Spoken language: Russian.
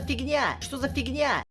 за фигня? Что за фигня?